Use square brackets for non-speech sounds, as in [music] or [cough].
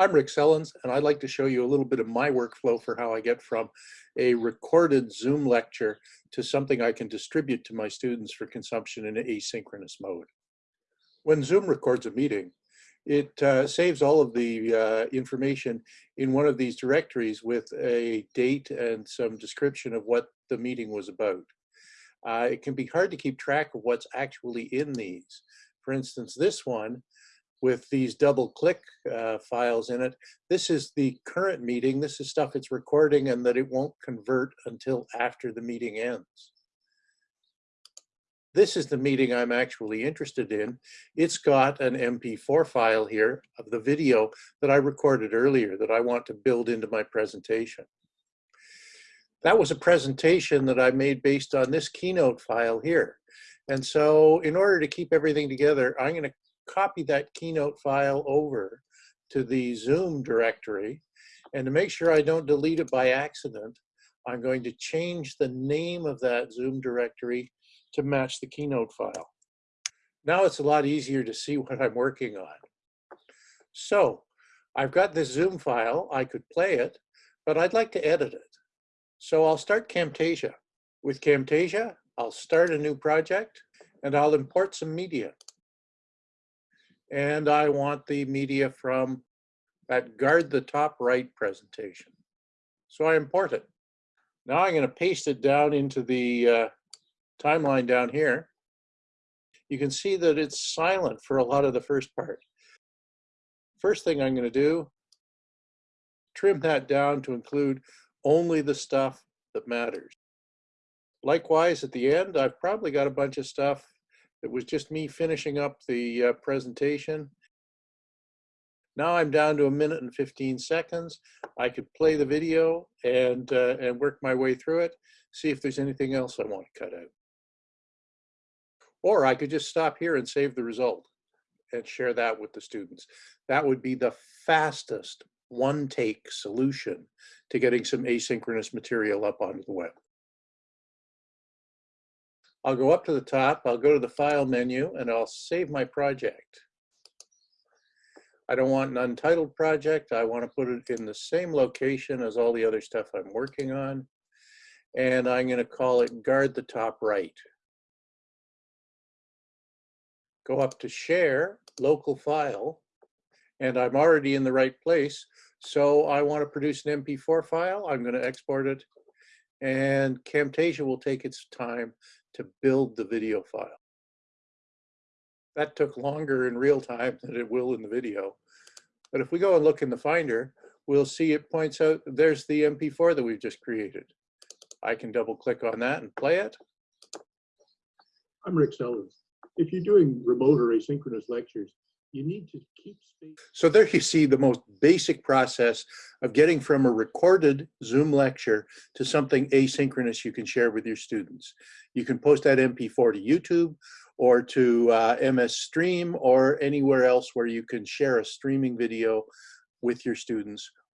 I'm Rick Sellens, and I'd like to show you a little bit of my workflow for how I get from a recorded Zoom lecture to something I can distribute to my students for consumption in an asynchronous mode. When Zoom records a meeting, it uh, saves all of the uh, information in one of these directories with a date and some description of what the meeting was about. Uh, it can be hard to keep track of what's actually in these. For instance, this one with these double click uh, files in it. This is the current meeting. This is stuff it's recording and that it won't convert until after the meeting ends. This is the meeting I'm actually interested in. It's got an MP4 file here of the video that I recorded earlier that I want to build into my presentation. That was a presentation that I made based on this Keynote file here. And so in order to keep everything together, I'm going to copy that Keynote file over to the Zoom directory. And to make sure I don't delete it by accident, I'm going to change the name of that Zoom directory to match the Keynote file. Now it's a lot easier to see [laughs] what I'm working on. So I've got this Zoom file, I could play it, but I'd like to edit it. So I'll start Camtasia. With Camtasia, I'll start a new project and I'll import some media and I want the media from that guard the top right presentation. So I import it. Now I'm going to paste it down into the uh, timeline down here. You can see that it's silent for a lot of the first part. First thing I'm going to do, trim that down to include only the stuff that matters. Likewise, at the end, I've probably got a bunch of stuff it was just me finishing up the uh, presentation. Now I'm down to a minute and 15 seconds. I could play the video and, uh, and work my way through it, see if there's anything else I want to cut out. Or I could just stop here and save the result and share that with the students. That would be the fastest one take solution to getting some asynchronous material up onto the web. I'll go up to the top, I'll go to the file menu and I'll save my project. I don't want an untitled project. I want to put it in the same location as all the other stuff I'm working on. And I'm going to call it guard the top right. Go up to share, local file, and I'm already in the right place. So I want to produce an MP4 file. I'm going to export it and Camtasia will take its time to build the video file. That took longer in real time than it will in the video. But if we go and look in the Finder, we'll see it points out there's the MP4 that we've just created. I can double click on that and play it. I'm Rick Sellens. If you're doing remote or asynchronous lectures, you need to keep space. So there you see the most basic process of getting from a recorded Zoom lecture to something asynchronous you can share with your students. You can post that MP4 to YouTube or to uh, MS Stream or anywhere else where you can share a streaming video with your students